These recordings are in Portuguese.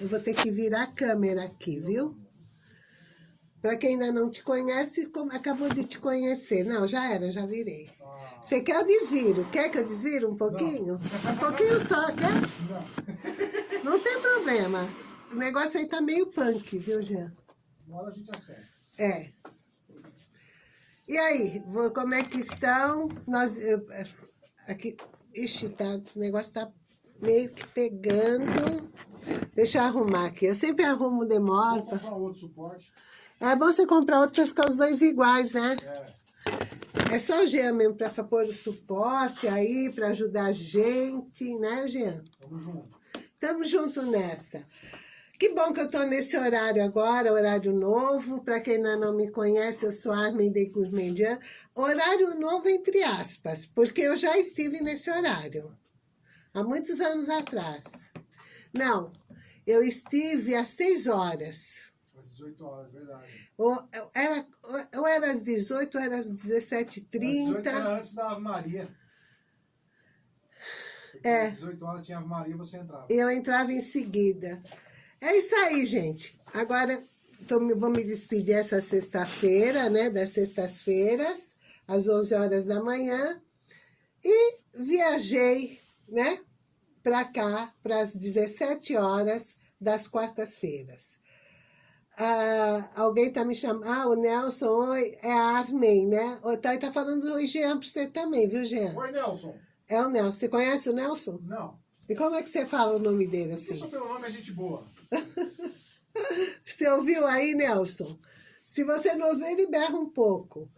Eu vou ter que virar a câmera aqui, viu? Para quem ainda não te conhece, acabou de te conhecer. Não, já era, já virei. Você quer o desviro? Quer que eu desviro um pouquinho? Não. Um pouquinho só, quer? Não. Não tem problema. O negócio aí tá meio punk, viu, Jean? Uma hora a gente acerta. É. E aí, como é que estão? Nós, eu, aqui, ixi, tá, o negócio tá meio que pegando. Deixa eu arrumar aqui. Eu sempre arrumo, demora. Vou comprar outro suporte. É bom você comprar outro para ficar os dois iguais, né? É. É só o Jean mesmo para pôr o suporte aí, para ajudar a gente, né, Jean? Tamo junto. Tamo junto nessa. Que bom que eu tô nesse horário agora, horário novo. Para quem ainda não me conhece, eu sou Armin de Gourmandian. Horário novo entre aspas, porque eu já estive nesse horário. Há muitos anos atrás. Não, eu estive às seis horas. Às 18 horas, verdade. Ou era, ou era às 18 ou era às 17h30. era antes da Ave Maria. Porque é. Às 18 horas tinha Ave Maria você entrava. Eu entrava em seguida. É isso aí, gente. Agora, tô, vou me despedir essa sexta-feira, né? Das sextas-feiras, às 11 horas da manhã. E viajei, né? Para cá, para as 17 horas das quartas-feiras. Ah, alguém tá me chamando, ah, o Nelson, oi, é a Armin, né? O Thay tá falando oi, Jean, pra você também, viu, Jean? Oi, Nelson. É o Nelson. Você conhece o Nelson? Não. E como é que você fala o nome dele assim? Isso pelo nome é gente boa. você ouviu aí, Nelson? Se você não ouvir, ele berra um pouco.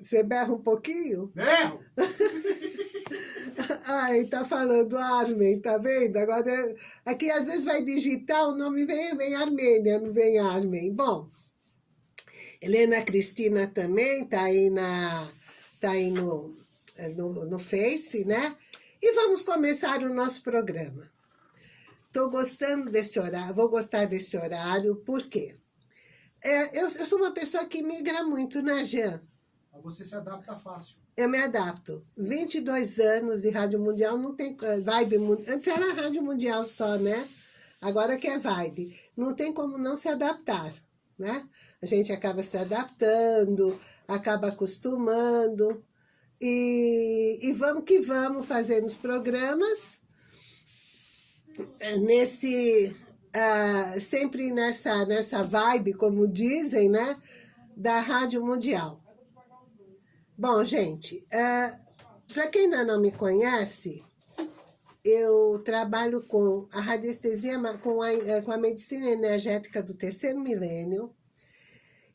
Você berra um pouquinho? Berro! Ai, tá falando Armen, tá vendo? Agora, aqui às vezes vai digitar, o nome vem, vem Armênia, não vem Armen. Bom, Helena Cristina também tá aí, na, tá aí no, no, no Face, né? E vamos começar o nosso programa. Tô gostando desse horário, vou gostar desse horário, por quê? É, eu, eu sou uma pessoa que migra muito, né, Jean? Você se adapta fácil eu me adapto. 22 anos de Rádio Mundial, não tem eh, vibe... Antes era Rádio Mundial só, né? Agora que é vibe. Não tem como não se adaptar, né? A gente acaba se adaptando, acaba acostumando. E, e vamos que vamos fazendo os programas eh, nesse... Uh, sempre nessa, nessa vibe, como dizem, né? Da Rádio Mundial. Bom, gente, é, para quem ainda não me conhece, eu trabalho com a radiestesia, com a, é, com a medicina energética do terceiro milênio,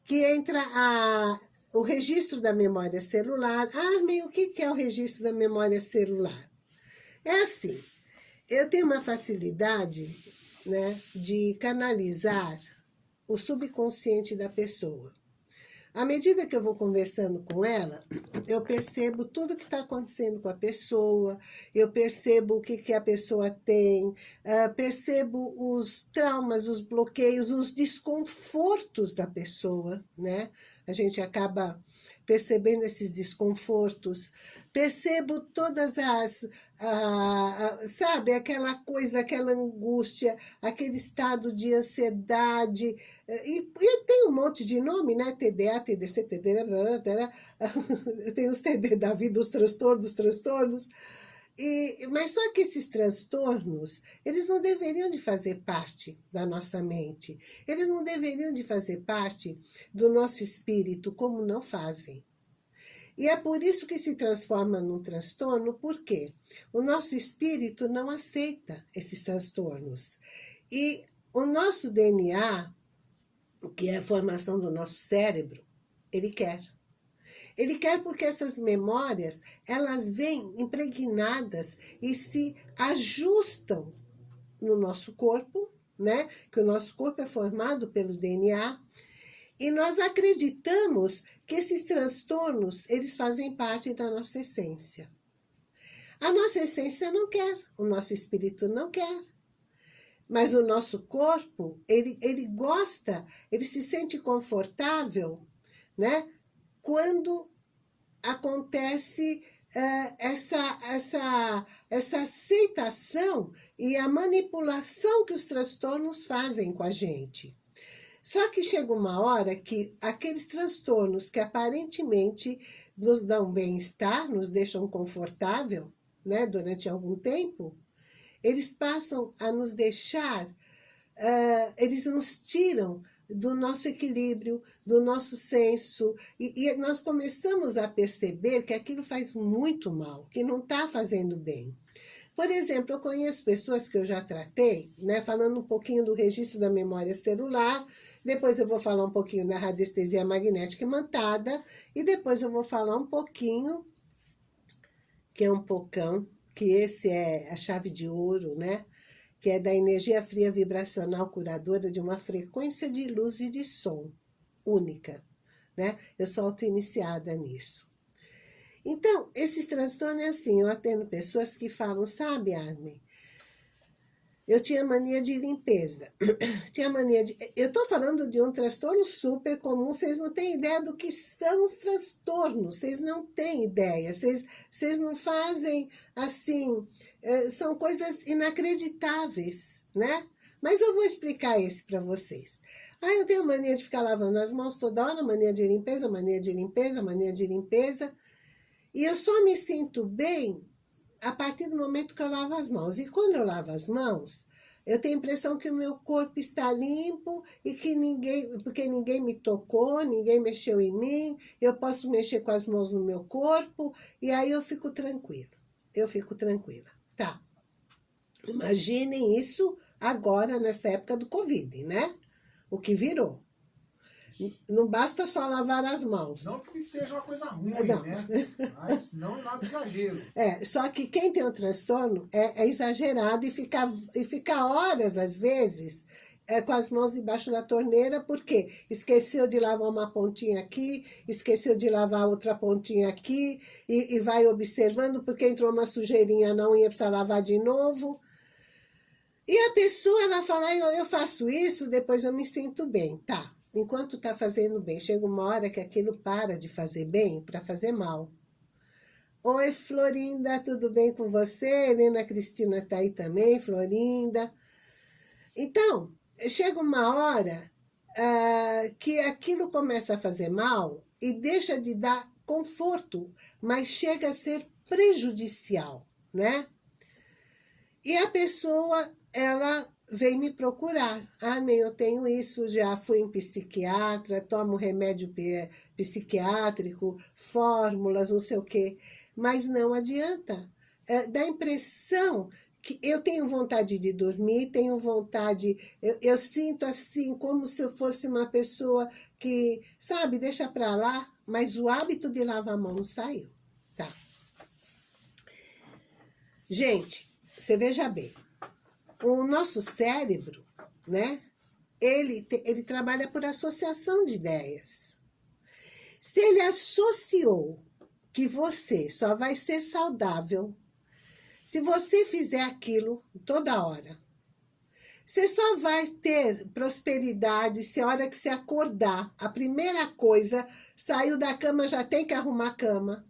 que entra a, o registro da memória celular. Ah, meio o que é o registro da memória celular? É assim, eu tenho uma facilidade né, de canalizar o subconsciente da pessoa. À medida que eu vou conversando com ela, eu percebo tudo que está acontecendo com a pessoa, eu percebo o que, que a pessoa tem, uh, percebo os traumas, os bloqueios, os desconfortos da pessoa, né? A gente acaba percebendo esses desconfortos, percebo todas as, ah, sabe, aquela coisa, aquela angústia, aquele estado de ansiedade, e, e tem um monte de nome, né, TDA, TDC, TDA, tem os TD da vida, os transtornos, os transtornos, e, mas só que esses transtornos, eles não deveriam de fazer parte da nossa mente. Eles não deveriam de fazer parte do nosso espírito, como não fazem. E é por isso que se transforma num transtorno, porque o nosso espírito não aceita esses transtornos. E o nosso DNA, que é a formação do nosso cérebro, ele quer. Ele quer porque essas memórias, elas vêm impregnadas e se ajustam no nosso corpo, né? Que o nosso corpo é formado pelo DNA. E nós acreditamos que esses transtornos, eles fazem parte da nossa essência. A nossa essência não quer, o nosso espírito não quer. Mas o nosso corpo, ele, ele gosta, ele se sente confortável, né? quando acontece é, essa, essa, essa aceitação e a manipulação que os transtornos fazem com a gente. Só que chega uma hora que aqueles transtornos que aparentemente nos dão bem-estar, nos deixam confortável, né, durante algum tempo, eles passam a nos deixar, uh, eles nos tiram do nosso equilíbrio, do nosso senso, e, e nós começamos a perceber que aquilo faz muito mal, que não está fazendo bem. Por exemplo, eu conheço pessoas que eu já tratei, né, falando um pouquinho do registro da memória celular, depois eu vou falar um pouquinho da radiestesia magnética imantada, e depois eu vou falar um pouquinho, que é um pocão, que esse é a chave de ouro, né? que é da energia fria vibracional curadora de uma frequência de luz e de som única, né? Eu sou auto-iniciada nisso. Então, esses transtornos é assim, eu atendo pessoas que falam, sabe, Armin, eu tinha mania de limpeza. tinha mania de... Eu estou falando de um transtorno super comum, vocês não têm ideia do que são os transtornos, vocês não têm ideia, vocês, vocês não fazem assim, é, são coisas inacreditáveis, né? Mas eu vou explicar esse para vocês. Ah, eu tenho mania de ficar lavando as mãos toda hora, mania de limpeza, mania de limpeza, mania de limpeza. E eu só me sinto bem a partir do momento que eu lavo as mãos. E quando eu lavo as mãos, eu tenho a impressão que o meu corpo está limpo e que ninguém, porque ninguém me tocou, ninguém mexeu em mim, eu posso mexer com as mãos no meu corpo e aí eu fico tranquilo. Eu fico tranquila. Tá. Imaginem isso agora, nessa época do Covid, né? O que virou. Não basta só lavar as mãos. Não que seja uma coisa ruim, não. né? Mas não é nada exagero. É, só que quem tem o transtorno é, é exagerado e fica, e fica horas, às vezes, é, com as mãos debaixo da torneira, porque esqueceu de lavar uma pontinha aqui, esqueceu de lavar outra pontinha aqui, e, e vai observando, porque entrou uma sujeirinha na unha, precisa lavar de novo. E a pessoa, ela fala, eu, eu faço isso, depois eu me sinto bem. Tá, enquanto está fazendo bem, chega uma hora que aquilo para de fazer bem para fazer mal. Oi, Florinda, tudo bem com você? Helena Cristina está aí também, Florinda. Então, chega uma hora uh, que aquilo começa a fazer mal e deixa de dar conforto, mas chega a ser prejudicial, né? E a pessoa, ela vem me procurar. Ah, nem eu tenho isso, já fui em psiquiatra, tomo remédio psiquiátrico, fórmulas, não sei o quê. Mas não adianta. É, dá a impressão que eu tenho vontade de dormir, tenho vontade, eu, eu sinto assim, como se eu fosse uma pessoa que, sabe, deixa pra lá, mas o hábito de lavar a mão saiu. Tá. Gente, você veja bem, o nosso cérebro, né? Ele, te, ele trabalha por associação de ideias. Se ele associou que você só vai ser saudável se você fizer aquilo toda hora, você só vai ter prosperidade se a hora que você acordar, a primeira coisa, saiu da cama, já tem que arrumar a cama.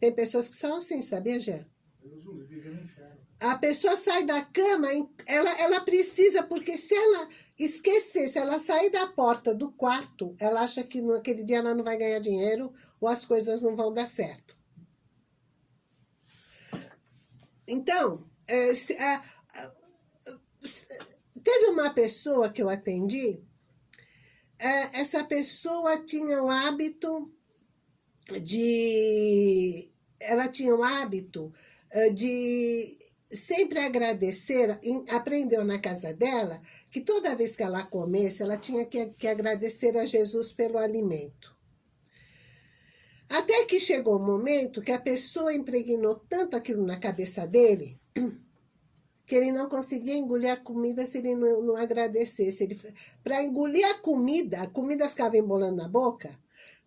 Tem pessoas que são assim, sabia, Gê? Deus o livre, no inferno a pessoa sai da cama, ela, ela precisa, porque se ela esquecer, se ela sair da porta do quarto, ela acha que naquele dia ela não vai ganhar dinheiro ou as coisas não vão dar certo. Então, é, se, a, teve uma pessoa que eu atendi, é, essa pessoa tinha o hábito de... Ela tinha o hábito é, de sempre agradecer, aprendeu na casa dela, que toda vez que ela comesse, ela tinha que, que agradecer a Jesus pelo alimento. Até que chegou o um momento que a pessoa impregnou tanto aquilo na cabeça dele, que ele não conseguia engolir a comida se ele não, não agradecesse. Para engolir a comida, a comida ficava embolando na boca,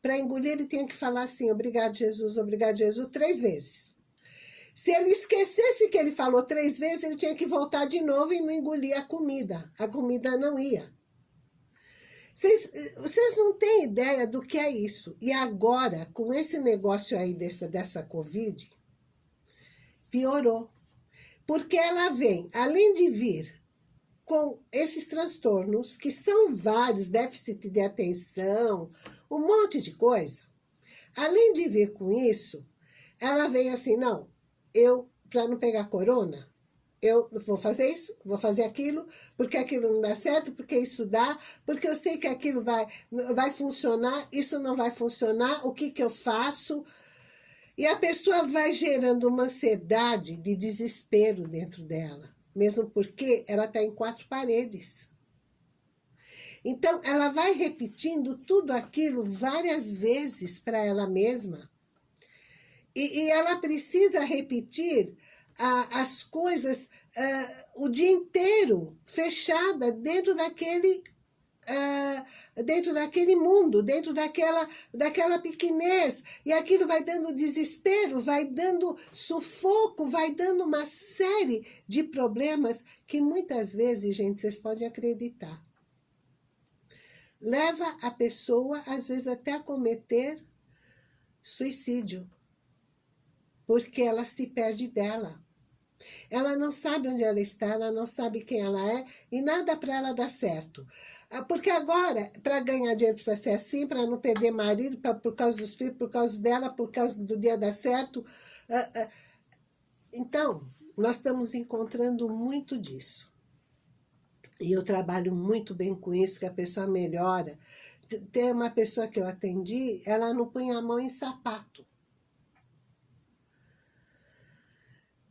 para engolir ele tinha que falar assim, obrigado Jesus, obrigado Jesus, três vezes. Se ele esquecesse que ele falou três vezes, ele tinha que voltar de novo e não engolir a comida. A comida não ia. Vocês, vocês não têm ideia do que é isso. E agora, com esse negócio aí dessa, dessa Covid, piorou. Porque ela vem, além de vir com esses transtornos, que são vários, déficit de atenção, um monte de coisa, além de vir com isso, ela vem assim, não, eu, para não pegar corona, eu vou fazer isso, vou fazer aquilo, porque aquilo não dá certo, porque isso dá, porque eu sei que aquilo vai, vai funcionar, isso não vai funcionar, o que, que eu faço? E a pessoa vai gerando uma ansiedade de desespero dentro dela, mesmo porque ela está em quatro paredes. Então, ela vai repetindo tudo aquilo várias vezes para ela mesma. E, e ela precisa repetir as coisas uh, o dia inteiro, fechada dentro daquele, uh, dentro daquele mundo, dentro daquela, daquela pequenez. E aquilo vai dando desespero, vai dando sufoco, vai dando uma série de problemas que muitas vezes, gente, vocês podem acreditar. Leva a pessoa, às vezes, até a cometer suicídio. Porque ela se perde dela. Ela não sabe onde ela está, ela não sabe quem ela é e nada para ela dar certo. Ah, porque agora, para ganhar dinheiro, precisa ser assim, para não perder marido, pra, por causa dos filhos, por causa dela, por causa do dia dar certo. Ah, ah. Então, nós estamos encontrando muito disso. E eu trabalho muito bem com isso, que a pessoa melhora. Tem uma pessoa que eu atendi, ela não punha a mão em sapato.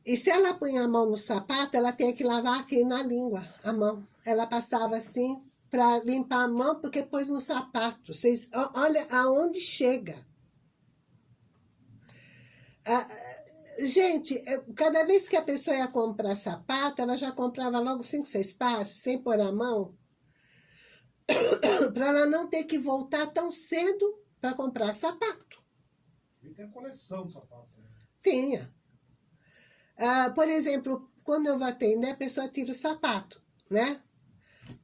E se ela põe a mão no sapato, ela tem que lavar aqui na língua, a mão. Ela passava assim para limpar a mão, porque pôs no sapato. Vocês, olha aonde chega. Ah, gente, cada vez que a pessoa ia comprar sapato, ela já comprava logo cinco, seis pares, sem pôr a mão, para ela não ter que voltar tão cedo para comprar sapato. E tem coleção de sapatos. Né? Tinha. Ah, por exemplo, quando eu vou atender, a pessoa tira o sapato, né?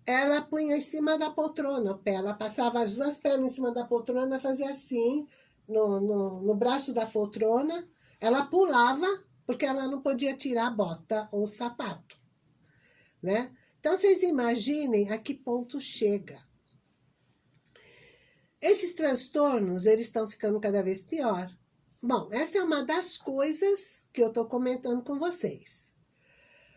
Ela punha em cima da poltrona o pé, ela passava as duas pernas em cima da poltrona, fazia assim, no, no, no braço da poltrona, ela pulava, porque ela não podia tirar a bota ou o sapato, né? Então, vocês imaginem a que ponto chega. Esses transtornos, eles estão ficando cada vez pior. Bom, essa é uma das coisas que eu estou comentando com vocês.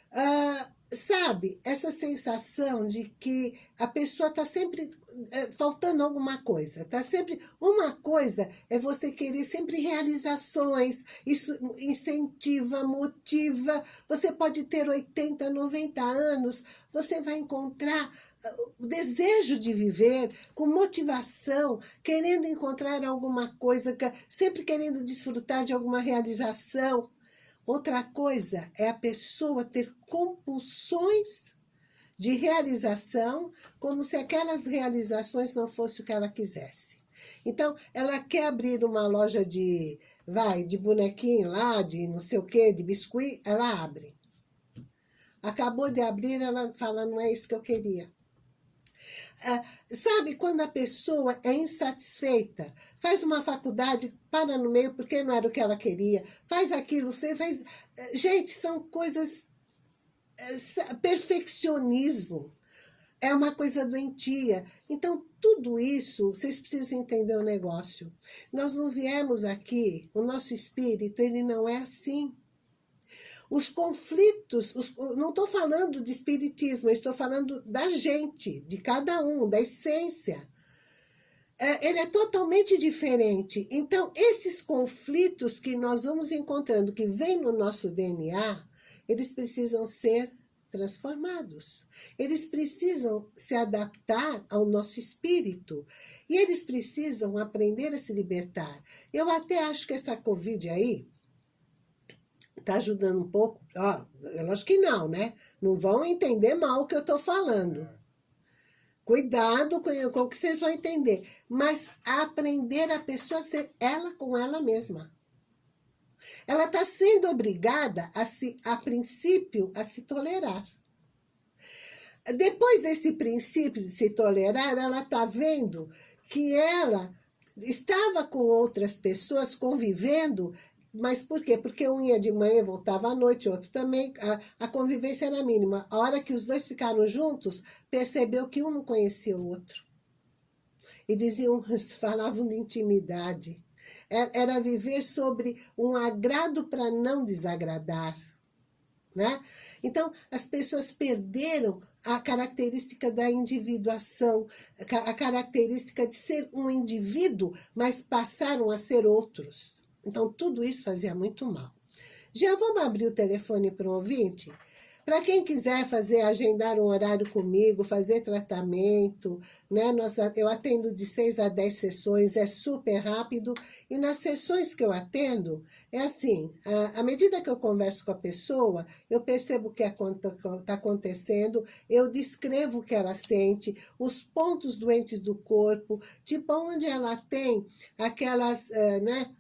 Ah, sabe, essa sensação de que a pessoa está sempre é, faltando alguma coisa, está sempre... Uma coisa é você querer sempre realizações, isso incentiva, motiva, você pode ter 80, 90 anos, você vai encontrar ah, o desejo de viver, com motivação, querendo encontrar alguma coisa, sempre querendo desfrutar de alguma realização, Outra coisa é a pessoa ter compulsões de realização, como se aquelas realizações não fossem o que ela quisesse. Então, ela quer abrir uma loja de, vai, de bonequinho lá, de não sei o quê, de biscuit, ela abre. Acabou de abrir, ela fala, não é isso que eu queria. Ah, sabe quando a pessoa é insatisfeita, faz uma faculdade, para no meio porque não era o que ela queria, faz aquilo, faz... Gente, são coisas... Eh, perfeccionismo é uma coisa doentia. Então, tudo isso, vocês precisam entender o negócio. Nós não viemos aqui, o nosso espírito, ele não é assim. Os conflitos, os, não estou falando de espiritismo, estou falando da gente, de cada um, da essência. É, ele é totalmente diferente. Então, esses conflitos que nós vamos encontrando, que vêm no nosso DNA, eles precisam ser transformados. Eles precisam se adaptar ao nosso espírito. E eles precisam aprender a se libertar. Eu até acho que essa Covid aí, está ajudando um pouco? Ó, eu acho que não, né? Não vão entender mal o que eu estou falando. Cuidado com, com o que vocês vão entender. Mas aprender a pessoa a ser ela com ela mesma. Ela está sendo obrigada, a, se, a princípio, a se tolerar. depois desse princípio de se tolerar, ela está vendo que ela estava com outras pessoas convivendo, mas por quê? Porque um ia de manhã, voltava à noite, outro também, a, a convivência era mínima. A hora que os dois ficaram juntos, percebeu que um não conhecia o outro. E diziam, falavam de intimidade. É, era viver sobre um agrado para não desagradar. Né? Então, as pessoas perderam a característica da individuação, a característica de ser um indivíduo, mas passaram a ser outros. Então, tudo isso fazia muito mal. Já vamos abrir o telefone para um ouvinte? Para quem quiser fazer, agendar um horário comigo, fazer tratamento, né? Eu atendo de 6 a 10 sessões, é super rápido. E nas sessões que eu atendo, é assim, à medida que eu converso com a pessoa, eu percebo o que está acontecendo, eu descrevo o que ela sente, os pontos doentes do corpo, tipo onde ela tem aquelas, uh, né?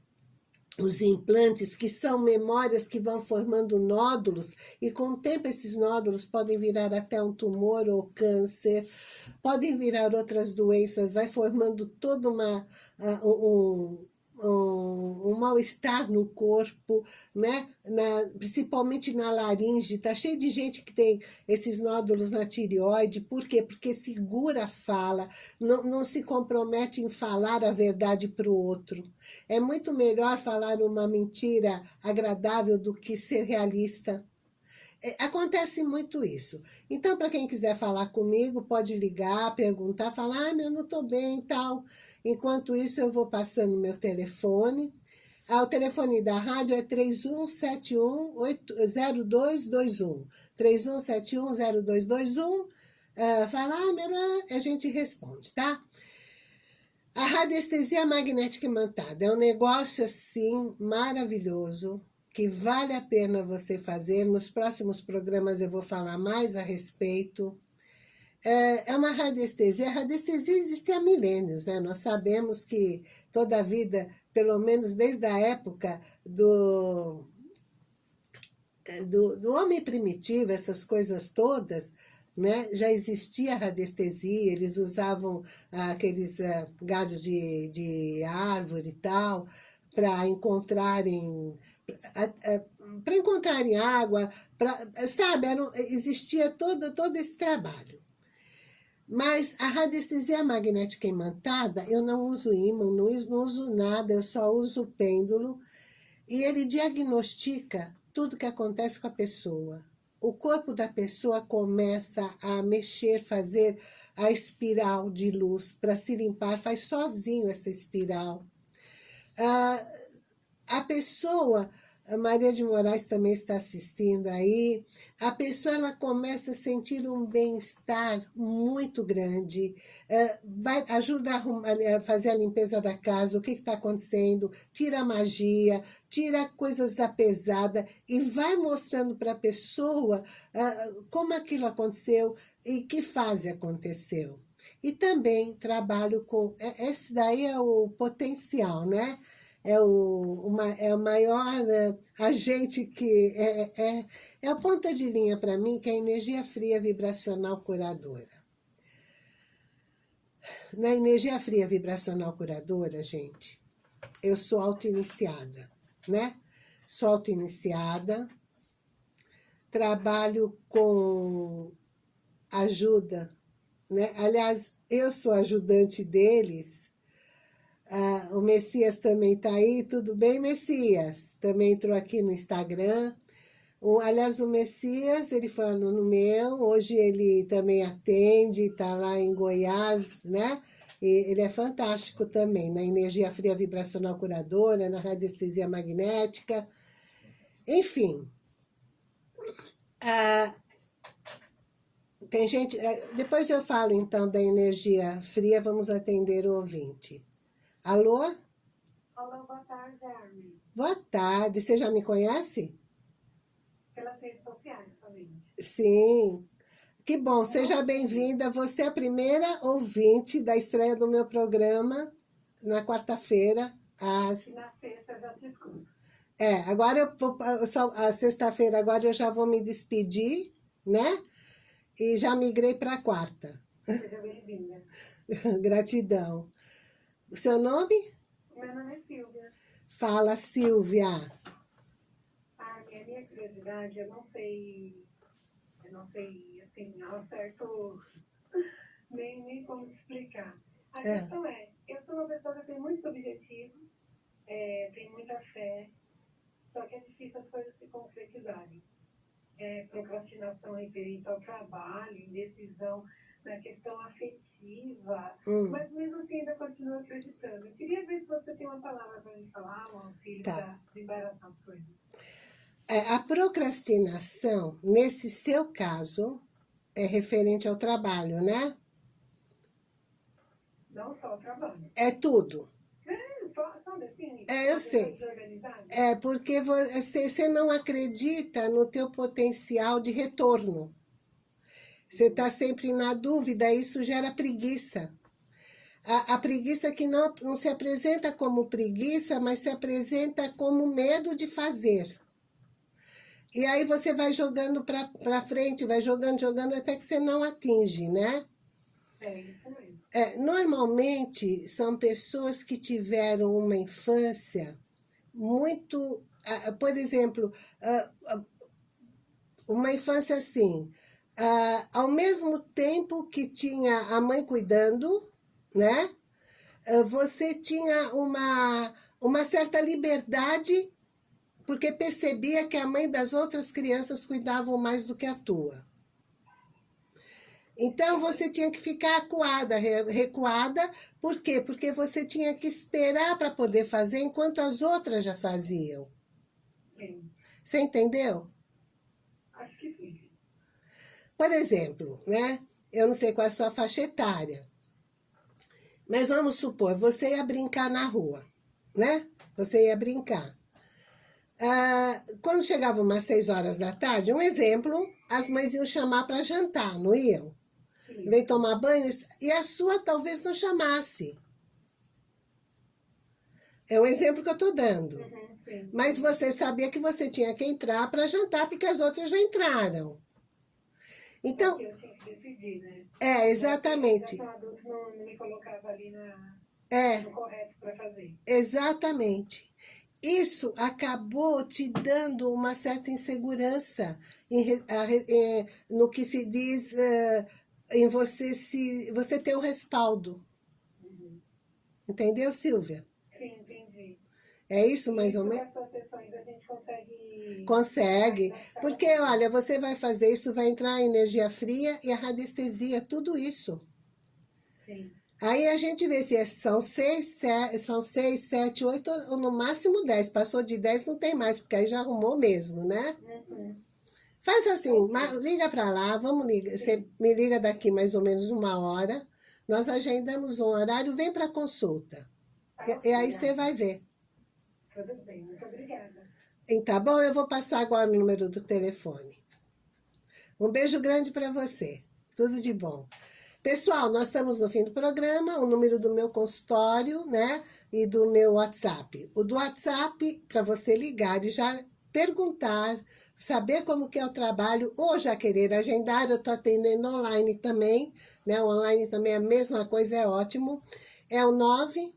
Os implantes, que são memórias que vão formando nódulos, e com o tempo esses nódulos podem virar até um tumor ou câncer, podem virar outras doenças, vai formando toda uma, uh, um, um, mal-estar no corpo, né? Na, principalmente na laringe. Está cheio de gente que tem esses nódulos na tireoide. Por quê? Porque segura a fala, não, não se compromete em falar a verdade para o outro. É muito melhor falar uma mentira agradável do que ser realista. É, acontece muito isso. Então, para quem quiser falar comigo, pode ligar, perguntar, falar, ah, meu, não estou bem e tal. Enquanto isso, eu vou passando meu telefone. Ah, o telefone da rádio é 3171-0221. 3171-0221. Uh, fala, ah, meu, a gente responde, tá? A radiestesia magnética imantada é um negócio, assim, maravilhoso, que vale a pena você fazer. Nos próximos programas eu vou falar mais a respeito. É, é uma radiestesia. A radiestesia existe há milênios, né? Nós sabemos que toda a vida, pelo menos desde a época do, é, do, do homem primitivo, essas coisas todas, né? já existia radiestesia, eles usavam ah, aqueles ah, galhos de, de árvore e tal, para encontrarem para encontrarem água, pra, sabe, era, existia todo, todo esse trabalho. Mas a radiestesia magnética imantada, eu não uso ímã, não uso, nada, eu só uso o pêndulo, e ele diagnostica tudo que acontece com a pessoa. O corpo da pessoa começa a mexer, fazer a espiral de luz para se limpar, faz sozinho essa espiral. Ah, a pessoa a Maria de Moraes também está assistindo aí. A pessoa ela começa a sentir um bem-estar muito grande, é, vai, ajuda a, fazer a limpeza da casa, o que está acontecendo, tira a magia, tira coisas da pesada e vai mostrando para a pessoa é, como aquilo aconteceu e que fase aconteceu. E também trabalho com... É, esse daí é o potencial, né? É o, uma, é o maior né, agente que é, é, é a ponta de linha para mim, que é a energia fria vibracional curadora. Na energia fria vibracional curadora, gente, eu sou auto-iniciada, né? Sou auto-iniciada, trabalho com ajuda, né? Aliás, eu sou ajudante deles ah, o Messias também está aí. Tudo bem, Messias? Também entrou aqui no Instagram. O, aliás, o Messias, ele foi aluno meu. Hoje ele também atende, está lá em Goiás, né? E ele é fantástico também, na energia fria vibracional curadora, na radiestesia magnética. Enfim. Ah, tem gente... Eh, depois eu falo, então, da energia fria, vamos atender o ouvinte. Alô? Olá, boa tarde, Armin. Boa tarde. Você já me conhece? Pelas redes sociais também. Sim. Que bom, seja bem-vinda. Você é a primeira ouvinte da estreia do meu programa na quarta-feira, às... Na sexta já te escuto. É, agora eu vou, a sexta-feira agora eu já vou me despedir, né? e já migrei para a quarta. Seja bem-vinda. Gratidão. O seu nome? Meu nome é Silvia. Fala, Silvia. Ah, minha, minha curiosidade, eu não sei, eu não sei, assim, ao certo, nem, nem como explicar. A É. questão é, eu sou uma pessoa que tem muitos objetivos, é, tenho muita fé, só que é difícil as coisas se concretizarem. É, procrastinação referente ao trabalho, indecisão na questão afetiva, Hum. mas mesmo assim ainda continuo acreditando. Eu queria ver se você tem uma palavra para me falar, um auxílio Tá. para desembaraçar as coisas. É, a procrastinação, nesse seu caso, é referente ao trabalho, né? Não só o trabalho. É tudo. É, só, só define. É, eu sei. É porque você, você não acredita no teu potencial de retorno. Você está sempre na dúvida, isso gera preguiça. A, a preguiça que não, não se apresenta como preguiça, mas se apresenta como medo de fazer. E aí você vai jogando para frente, vai jogando, jogando, até que você não atinge, né? É. É, normalmente são pessoas que tiveram uma infância muito. ah, Por exemplo, ah, ah, uma infância assim, ah, ao mesmo tempo que tinha a mãe cuidando, né? ah, Você tinha uma, uma certa liberdade, porque percebia que a mãe das outras crianças cuidavam mais do que a tua. Então você tinha que ficar acuada, re- recuada, por quê? Porque você tinha que esperar para poder fazer enquanto as outras já faziam. Sim. Você entendeu? Por exemplo, né? Eu não sei qual é a sua faixa etária. Mas vamos supor, você ia brincar na rua, né? Você ia brincar. Ah, quando chegava umas seis horas da tarde, um exemplo, as mães iam chamar para jantar, não iam? Sim. Vem tomar banho, e a sua talvez não chamasse. É um exemplo que eu estou dando. Uhum. Mas você sabia que você tinha que entrar para jantar, porque as outras já entraram. Então, eu tinha que decidir, né? é, exatamente. Não, me colocava ali na, É, no correto para fazer. exatamente. Isso acabou te dando uma certa insegurança em re- eh, no que se diz eh, em você se você ter um respaldo. Entendeu, Silvia? Sim, entendi. É isso mais ou menos? essas sessões a gente consegue... Porque, olha, você vai fazer isso, vai entrar a energia fria e a radiestesia, tudo isso. Sim. Aí a gente vê se é- são seis, se- são seis, sete, oito, ou no máximo dez. Passou de dez, não tem mais, porque aí já arrumou mesmo, né? Uhum. Faz assim, liga para lá, vamos ligar. Você me liga daqui mais ou menos uma hora. Nós agendamos um horário, vem para consulta. E, e aí você vai ver. Tudo bem, obrigada. Tá bom? Eu vou passar agora o número do telefone. Um beijo grande para você. Tudo de bom. Pessoal, nós estamos no fim do programa. O número do meu consultório, né? E do meu WhatsApp. O do WhatsApp, para você ligar e já perguntar, saber como que é o trabalho, ou já querer agendar. Eu estou atendendo online também, né? Online também é a mesma coisa, é ótimo. É o 9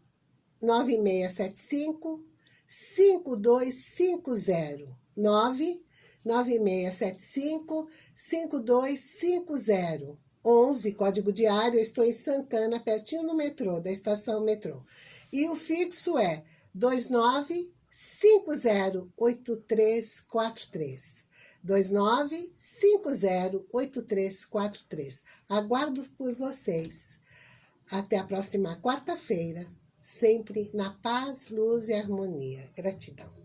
9675 5250 9 9675 5250 11, código diário, eu estou em Santana, pertinho no metrô, da estação metrô. E o fixo é 29508343. 29508343. Aguardo por vocês. Até a próxima quarta-feira, sempre na paz, luz e harmonia. Gratidão.